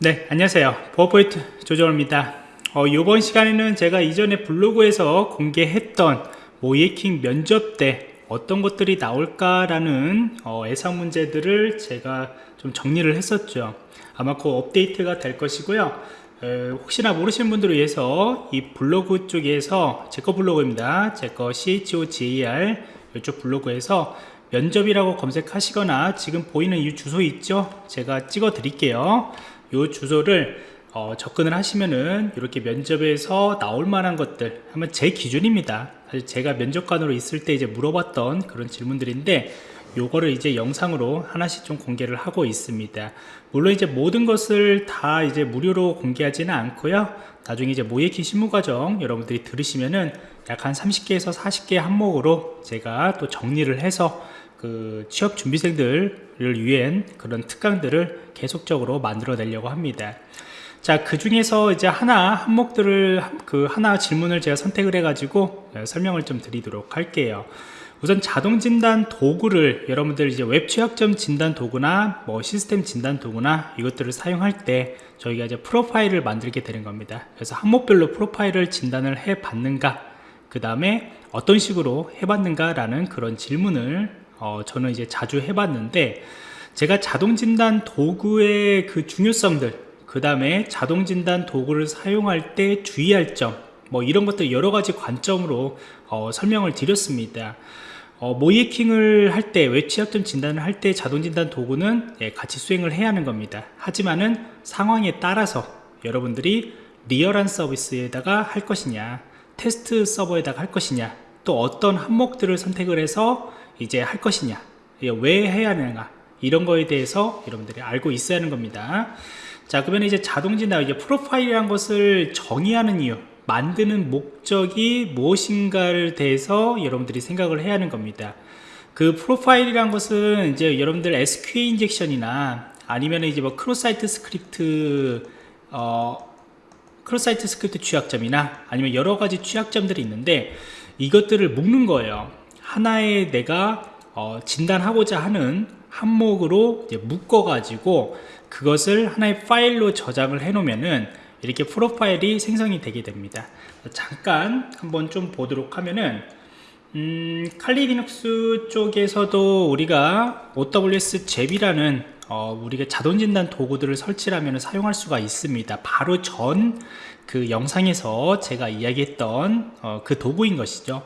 네 안녕하세요. 버퍼포인트 조정호입니다. 어, 이번 시간에는 제가 이전에 블로그에서 공개했던 모예킹 면접 때 어떤 것들이 나올까라는 어, 예상 문제들을 제가 좀 정리를 했었죠. 아마 그 업데이트가 될 것이고요. 에, 혹시나 모르시는 분들을 위해서 이 블로그 쪽에서 제 거 블로그입니다. 제 거 CHOGAR 이쪽 블로그에서 면접이라고 검색하시거나 지금 보이는 이 주소 있죠? 제가 찍어 드릴게요 이 주소를 어, 접근을 하시면은 이렇게 면접에서 나올 만한 것들 하면 제 기준입니다. 사실 제가 면접관으로 있을 때 이제 물어봤던 그런 질문들인데 요거를 이제 영상으로 하나씩 좀 공개를 하고 있습니다. 물론 이제 모든 것을 다 이제 무료로 공개하지는 않고요. 나중에 이제 모예키 실무과정 여러분들이 들으시면은 약 한 30개에서 40개 항목으로 제가 또 정리를 해서 그 취업 준비생들을 위한 그런 특강들을 계속적으로 만들어 내려고 합니다 자, 그 중에서 이제 하나 항목들을 그 하나 질문을 제가 선택을 해 가지고 네, 설명을 좀 드리도록 할게요. 우선 자동 진단 도구를 여러분들 이제 웹 취약점 진단 도구나 뭐 시스템 진단 도구나 이것들을 사용할 때 저희가 이제 프로파일을 만들게 되는 겁니다. 그래서 항목별로 프로파일을 진단을 해 봤는가 그 다음에 어떤 식으로 해봤는가 라는 그런 질문을 어, 저는 이제 자주 해봤는데 제가 자동 진단 도구의 그 중요성들 그 다음에 자동진단 도구를 사용할 때 주의할 점 뭐 이런 것들 여러 가지 관점으로 어, 설명을 드렸습니다. 어, 모이킹을 할때 웹취약점 진단을 할 때 자동진단 도구는 예, 같이 수행을 해야 하는 겁니다. 하지만은 상황에 따라서 여러분들이 리얼한 서비스에다가 할 것이냐 테스트 서버에다가 할 것이냐 또 어떤 항목들을 선택을 해서 이제 할 것이냐? 예, 왜 해야 하는가? 이런 거에 대해서 여러분들이 알고 있어야 하는 겁니다. 자 그러면 이제 자동진단 이제 프로파일이란 것을 정의하는 이유 만드는 목적이 무엇인가를 대해서 여러분들이 생각을 해야 하는 겁니다. 그 프로파일이란 것은 이제 여러분들 SQL 인젝션이나 아니면 이제 뭐 Cross Site Script 어 Cross Site Script 취약점이나 아니면 여러 가지 취약점들이 있는데 이것들을 묶는 거예요 하나의 내가 어 진단하고자 하는 항목으로 묶어 가지고 그것을 하나의 파일로 저장을 해 놓으면은 이렇게 프로파일이 생성이 되게 됩니다. 잠깐 한번 좀 보도록 하면은 음, 칼리 리눅스 쪽에서도 우리가 OWS 잽이라는 어, 우리가 자동진단 도구들을 설치하면 사용할 수가 있습니다. 바로 전 그 영상에서 제가 이야기했던 어, 그 도구인 것이죠.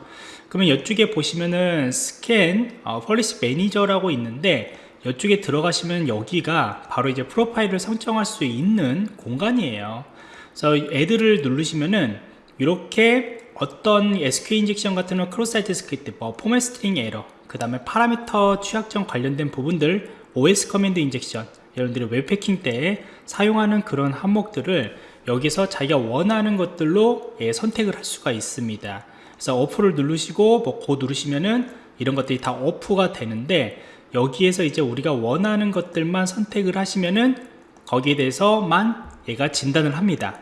그러면 이쪽에 보시면은 스캔 어, Policy Manager라고 있는데 이쪽에 들어가시면 여기가 바로 이제 프로파일을 설정할 수 있는 공간이에요. 그래서 Add를 누르시면은 이렇게 어떤 SQL Injection 같은 거 Cross Site Script, 뭐 Format String Error 그 다음에 파라미터 취약점 관련된 부분들 OS Command Injection 여러분들이 웹패킹 때 사용하는 그런 항목들을 여기서 자기가 원하는 것들로 예, 선택을 할 수가 있습니다. 그래서 오프를 누르시고 뭐고 누르시면은 이런 것들이 다 오프가 되는데 여기에서 이제 우리가 원하는 것들만 선택을 하시면은 거기에 대해서만 얘가 진단을 합니다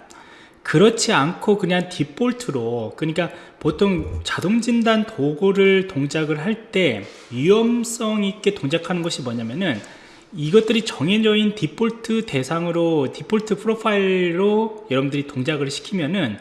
그렇지 않고 그냥 디폴트로 그러니까 보통 자동 진단 도구를 동작을 할 때 위험성 있게 동작하는 것이 뭐냐면은 이것들이 정해져 있는 디폴트 대상으로 디폴트 프로파일로 여러분들이 동작을 시키면은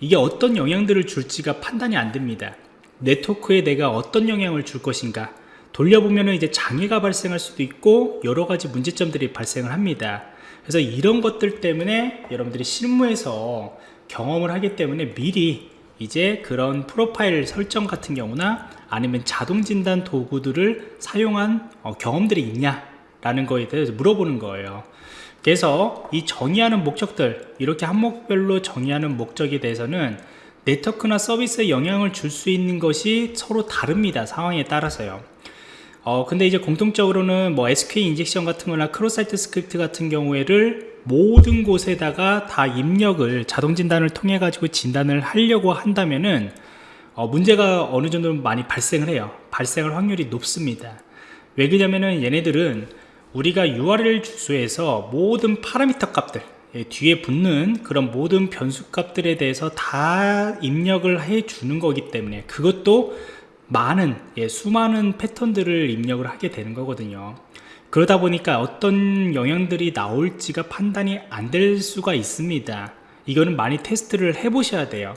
이게 어떤 영향들을 줄지가 판단이 안 됩니다. 네트워크에 내가 어떤 영향을 줄 것인가. 돌려보면 이제 장애가 발생할 수도 있고 여러 가지 문제점들이 발생을 합니다 그래서 이런 것들 때문에 여러분들이 실무에서 경험을 하기 때문에 미리 이제 그런 프로파일 설정 같은 경우나 아니면 자동 진단 도구들을 사용한 어, 경험들이 있냐 라는 거에 대해서 물어보는 거예요. 그래서 이 정의하는 목적들 이렇게 항목별로 정의하는 목적에 대해서는 네트워크나 서비스에 영향을 줄 수 있는 것이 서로 다릅니다 상황에 따라서요 어, 근데 이제 공통적으로는 뭐 SQL Injection 같은 거나 Cross Site Script 같은 경우에를 모든 곳에다가 다 입력을 자동 진단을 통해 가지고 진단을 하려고 한다면은 어, 문제가 어느 정도 많이 발생을 해요. 발생할 확률이 높습니다. 왜 그러냐면은 얘네들은 우리가 URL 주소에서 모든 파라미터 값들 예, 뒤에 붙는 그런 모든 변수 값들에 대해서 다 입력을 해 주는 거기 때문에 그것도 많은 예, 수많은 패턴들을 입력을 하게 되는 거거든요. 그러다 보니까 어떤 영향들이 나올지가 판단이 안 될 수가 있습니다. 이거는 많이 테스트를 해 보셔야 돼요.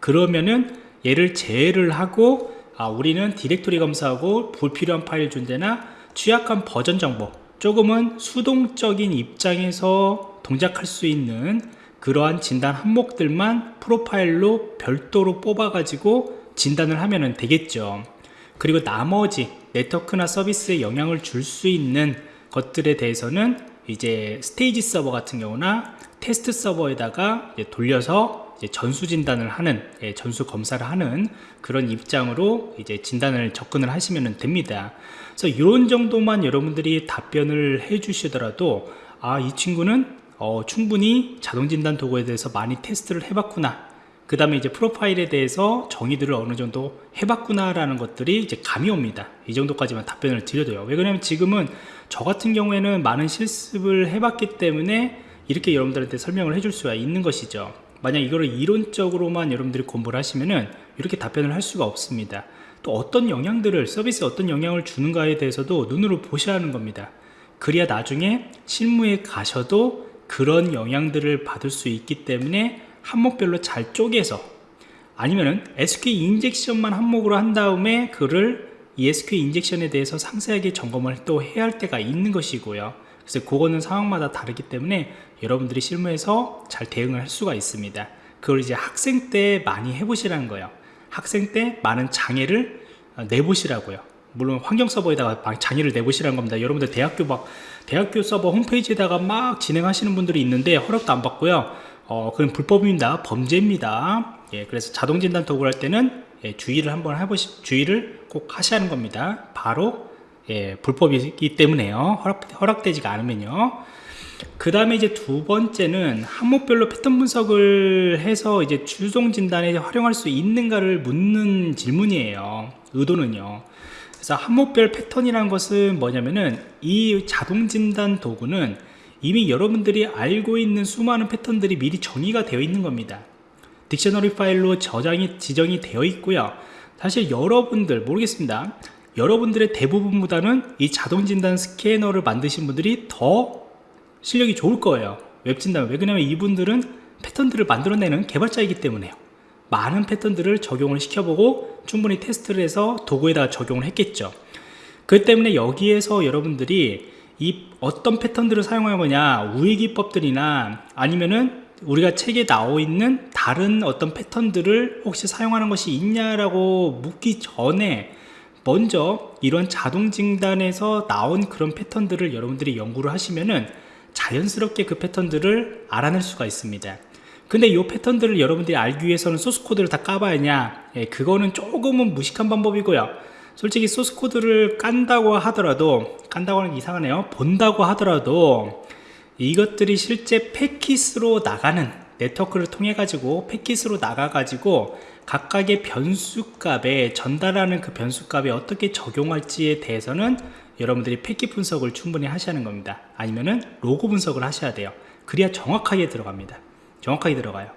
그러면은 얘를 제외를 하고 아, 우리는 디렉토리 검사하고 불필요한 파일 존재나 취약한 버전 정보 조금은 수동적인 입장에서 동작할 수 있는 그러한 진단 항목들만 프로파일로 별도로 뽑아 가지고 진단을 하면 되겠죠. 그리고 나머지 네트워크나 서비스에 영향을 줄 수 있는 것들에 대해서는 이제 스테이지 서버 같은 경우나 테스트 서버에다가 돌려서 전수 진단을 하는 예, 전수 검사를 하는 그런 입장으로 이제 진단을 접근을 하시면 됩니다. 그래서 이런 정도만 여러분들이 답변을 해 주시더라도 아 이 친구는 어, 충분히 자동진단 도구에 대해서 많이 테스트를 해봤구나 그 다음에 이제 프로파일에 대해서 정의들을 어느 정도 해봤구나 라는 것들이 이제 감이 옵니다. 이 정도까지만 답변을 드려도요. 왜 그러냐면 지금은 저 같은 경우에는 많은 실습을 해봤기 때문에 이렇게 여러분들한테 설명을 해줄 수가 있는 것이죠. 만약 이거를 이론적으로만 여러분들이 공부를 하시면은 이렇게 답변을 할 수가 없습니다. 또 어떤 영향들을 서비스에 어떤 영향을 주는가에 대해서도 눈으로 보셔야 하는 겁니다. 그래야 나중에 실무에 가셔도 그런 영향들을 받을 수 있기 때문에 항목별로 잘 쪼개서 아니면은 SQL 인젝션만 항목으로 한 다음에 그를 이 SQL 인젝션에 대해서 상세하게 점검을 또 해야 할 때가 있는 것이고요. 그래서 그거는 상황마다 다르기 때문에 여러분들이 실무에서 잘 대응을 할 수가 있습니다. 그걸 이제 학생 때 많이 해보시라는 거예요. 학생 때 많은 장애를 어, 내보시라고요. 물론 환경 서버에다가 막 장애를 내보시라는 겁니다. 여러분들 대학교 막 대학교 서버 홈페이지에다가 막 진행하시는 분들이 있는데 허락도 안 받고요 어, 그건 불법입니다 범죄입니다. 예, 그래서 자동진단 도구를 할 때는 예, 주의를 한번 해보시 주의를 꼭 하는 겁니다. 바로 예, 불법이기 때문에요. 허락, 허락 되지가 않으면요. 그 다음에 이제 두 번째는 항목별로 패턴 분석을 해서 이제 주종 진단에 활용할 수 있는가를 묻는 질문이에요. 의도는요. 그래서 항목별 패턴이라는 것은 뭐냐면은 이 자동 진단 도구는 이미 여러분들이 알고 있는 수많은 패턴들이 미리 정의가 되어 있는 겁니다. 딕셔너리 파일로 저장이 지정이 되어 있고요. 사실 여러분들 모르겠습니다. 여러분들의 대부분보다는 이 자동 진단 스캐너를 만드신 분들이 더 실력이 좋을 거예요. 웹 진단. 왜 그러냐면 이분들은 패턴들을 만들어내는 개발자이기 때문에요. 많은 패턴들을 적용을 시켜보고 충분히 테스트를 해서 도구에다가 적용을 했겠죠. 그 때문에 여기에서 여러분들이 이 어떤 패턴들을 사용할 거냐 우회기법들이나 아니면은 우리가 책에 나와 있는 다른 어떤 패턴들을 혹시 사용하는 것이 있냐라고 묻기 전에 먼저 이런 자동 진단에서 나온 그런 패턴들을 여러분들이 연구를 하시면은 자연스럽게 그 패턴들을 알아낼 수가 있습니다. 근데 이 패턴들을 여러분들이 알기 위해서는 소스코드를 다 까봐야 하냐? 예, 그거는 조금은 무식한 방법이고요 솔직히 소스 코드를 깐다고 하더라도 깐다고 하는 게 이상하네요. 본다고 하더라도 이것들이 실제 패킷으로 나가는 네트워크를 통해 가지고 패킷으로 나가 가지고 각각의 변수값에 전달하는 그 변수값에 어떻게 적용할지에 대해서는 여러분들이 패킷 분석을 충분히 하셔야 하는 겁니다. 아니면은 로그 분석을 하셔야 돼요. 그래야 정확하게 들어갑니다. 정확하게 들어가요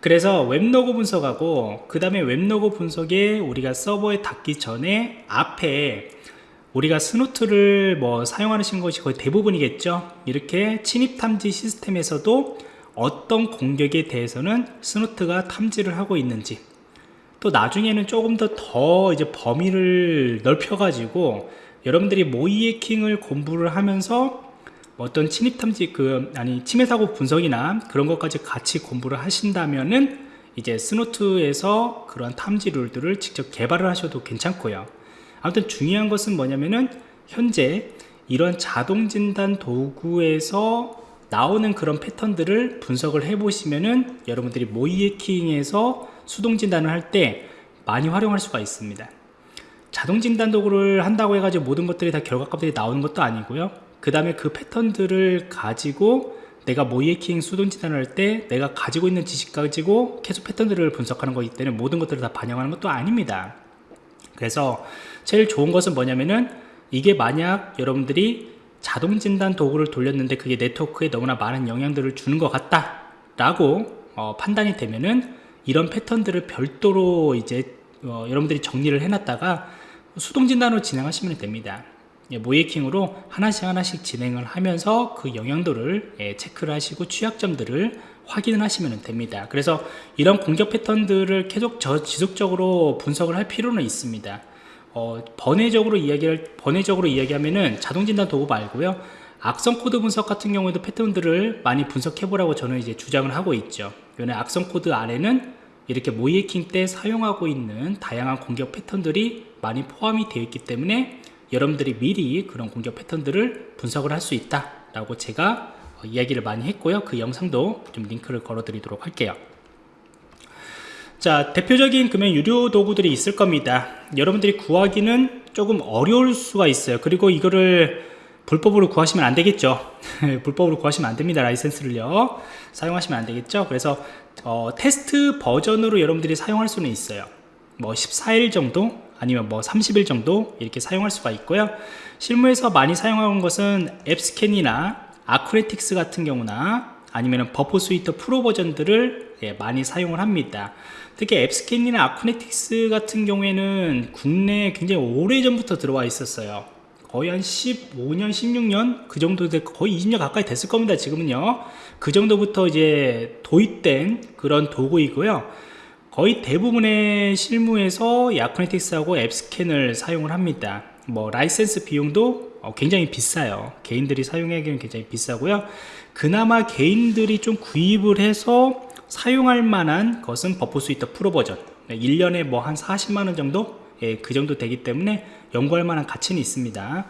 그래서 웹로그 분석하고 그 다음에 웹로그 분석에 우리가 서버에 닿기 전에 앞에 우리가 Snort를 뭐 사용하시는 것이 거의 대부분이겠죠? 이렇게 침입 탐지 시스템에서도 어떤 공격에 대해서는 스노트가 탐지를 하고 있는지 또 나중에는 조금 더 더 이제 범위를 넓혀 가지고 여러분들이 모이에킹을 공부를 하면서 어떤 침입 탐지 그 아니 침해 사고 분석이나 그런 것까지 같이 공부를 하신다면은 이제 스노트에서 그런 탐지 룰들을 직접 개발을 하셔도 괜찮고요. 아무튼 중요한 것은 뭐냐면은 현재 이런 자동 진단 도구에서 나오는 그런 패턴들을 분석을 해 보시면은 여러분들이 모이에킹에서 수동 진단을 할 때 많이 활용할 수가 있습니다. 자동 진단 도구를 한다고 해가지고 모든 것들이 다 결과값들이 나오는 것도 아니고요 그 다음에 그 패턴들을 가지고 내가 모이에킹 수동 진단을 할 때 내가 가지고 있는 지식 가지고 계속 패턴들을 분석하는 거기 때문에 모든 것들을 다 반영하는 것도 아닙니다. 그래서 제일 좋은 것은 뭐냐면은 이게 만약 여러분들이 자동 진단 도구를 돌렸는데 그게 네트워크에 너무나 많은 영향들을 주는 것 같다 라고 어, 판단이 되면은 이런 패턴들을 별도로 이제 어, 여러분들이 정리를 해놨다가 수동 진단으로 진행하시면 됩니다. 예, 모이킹으로 하나씩 하나씩 진행을 하면서 그 영향도를 예, 체크를 하시고 취약점들을 확인을 하시면 됩니다. 그래서 이런 공격 패턴들을 계속 저 지속적으로 분석을 할 필요는 있습니다. 어, 번외적으로 이야기를 번외적으로 이야기하면은 자동 진단 도구 말고요. 악성 코드 분석 같은 경우에도 패턴들을 많이 분석해 보라고 저는 이제 주장을 하고 있죠. 요는 악성 코드 안에는 이렇게 모이해킹 때 사용하고 있는 다양한 공격 패턴들이 많이 포함이 되어 있기 때문에 여러분들이 미리 그런 공격 패턴들을 분석을 할 수 있다 라고 제가 어, 이야기를 많이 했고요. 그 영상도 좀 링크를 걸어 드리도록 할게요. 자 대표적인 그런 유료 도구들이 있을 겁니다. 여러분들이 구하기는 조금 어려울 수가 있어요. 그리고 이거를 불법으로 구하시면 안 되겠죠? 불법으로 구하시면 안 됩니다 라이센스를요. 사용하시면 안 되겠죠? 그래서 어, 테스트 버전으로 여러분들이 사용할 수는 있어요. 뭐 14일 정도 아니면 뭐 30일 정도 이렇게 사용할 수가 있고요. 실무에서 많이 사용하는 것은 AppScan이나 Acunetix 같은 경우나 아니면 Burp Suite 프로 버전들을 예, 많이 사용을 합니다. 특히 AppScan이나 Acunetix 같은 경우에는 국내에 굉장히 오래전부터 들어와 있었어요. 거의 한 15년 16년? 그 정도 돼 거의 20년 가까이 됐을 겁니다 지금은요. 그 정도부터 이제 도입된 그런 도구이고요 거의 대부분의 실무에서 Acunetix하고 AppScan을 사용을 합니다. 뭐 라이센스 비용도 어, 굉장히 비싸요. 개인들이 사용하기에는 굉장히 비싸고요. 그나마 개인들이 좀 구입을 해서 사용할 만한 것은 Burp Suite 프로 버전. 1년에 뭐 한 40만원 정도? 예, 그 정도 되기 때문에 연구할 만한 가치는 있습니다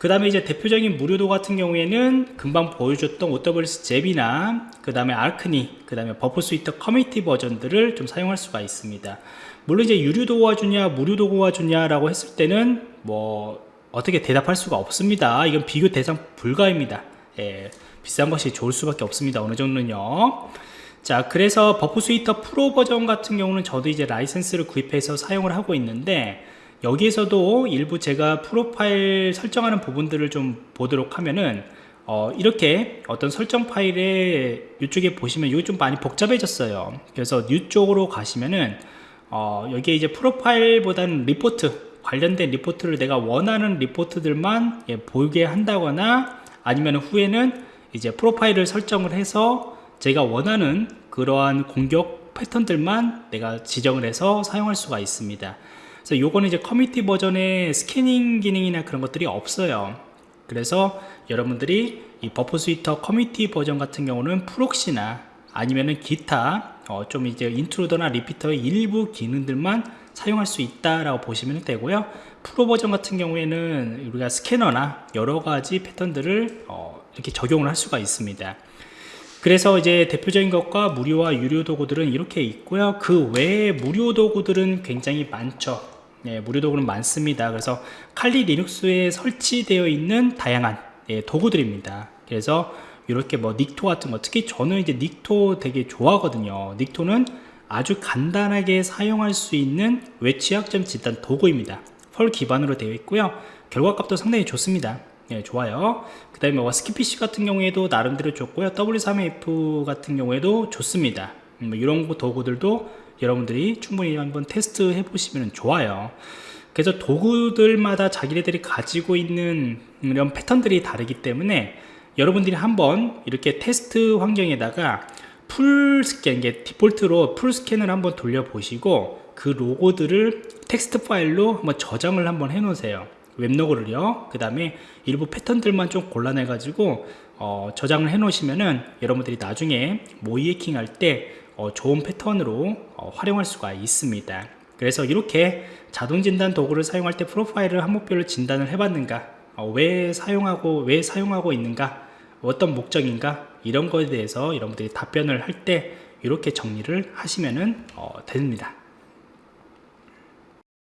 그 다음에 이제 대표적인 무료 도구 같은 경우에는 금방 보여줬던 OWS 잽이나 그 다음에 아크니 그 다음에 Burp Suite 커뮤니티 버전들을 좀 사용할 수가 있습니다. 물론 이제 유료 도구가 주냐 무료 도구가 주냐 라고 했을 때는 뭐 어떻게 대답할 수가 없습니다. 이건 비교 대상 불가입니다. 예, 비싼 것이 좋을 수밖에 없습니다. 어느 정도는요. 자 그래서 Burp Suite 프로 버전 같은 경우는 저도 이제 라이센스를 구입해서 사용을 하고 있는데 여기에서도 일부 제가 프로파일 설정하는 부분들을 좀 보도록 하면은 어, 이렇게 어떤 설정 파일에 이쪽에 보시면 이게 좀 많이 복잡해졌어요. 그래서 New 쪽으로 가시면은 어, 여기에 이제 프로파일보다는 리포트 관련된 리포트를 내가 원하는 리포트들만 예, 보게 한다거나 아니면 후에는 이제 프로파일을 설정을 해서 제가 원하는 그러한 공격 패턴들만 내가 지정을 해서 사용할 수가 있습니다 그래서 요거는 이제 커뮤니티 버전에 스캐닝 기능이나 그런 것들이 없어요. 그래서 여러분들이 이 Burp Suite 커뮤니티 버전 같은 경우는 Proxy나 아니면은 기타 어, 좀 이제 Intruder나 Repeater의 일부 기능들만 사용할 수 있다라고 보시면 되고요. 프로 버전 같은 경우에는 우리가 스캐너나 여러 가지 패턴들을 어, 이렇게 적용을 할 수가 있습니다 그래서 이제 대표적인 것과 무료와 유료 도구들은 이렇게 있고요. 그 외에 무료 도구들은 굉장히 많죠. 예, 무료 도구는 많습니다. 그래서 칼리 리눅스에 설치되어 있는 다양한 예, 도구들입니다. 그래서 이렇게 뭐 닉토 같은 거 특히 저는 이제 닉토 되게 좋아하거든요. 닉토는 아주 간단하게 사용할 수 있는 외취약점 진단 도구입니다. 펄 기반으로 되어 있고요. 결과값도 상당히 좋습니다 예, 좋아요. 그 다음에 와 Skipfish 같은 경우에도 나름대로 좋고요. W3AF 같은 경우에도 좋습니다. 음, 뭐 이런 도구들도 여러분들이 충분히 한번 테스트 해 보시면 좋아요. 그래서 도구들마다 자기네들이 가지고 있는 이런 패턴들이 다르기 때문에 여러분들이 한번 이렇게 테스트 환경에다가 full scan, 이게 디폴트로 full scan을 한번 돌려보시고 그 로그들을 텍스트 파일로 한번 저장을 한번 해 놓으세요 웹로그를요. 그 다음에 일부 패턴들만 좀 골라내 가지고 어, 저장을 해 놓으시면은 여러분들이 나중에 모의 해킹 할때 어, 좋은 패턴으로 어, 활용할 수가 있습니다. 그래서 이렇게 자동 진단 도구를 사용할 때 프로파일을 항목별로 진단을 해 봤는가 어, 왜 사용하고 왜 사용하고 있는가 어떤 목적인가 이런 거에 대해서 여러분들이 답변을 할 때 이렇게 정리를 하시면 어, 됩니다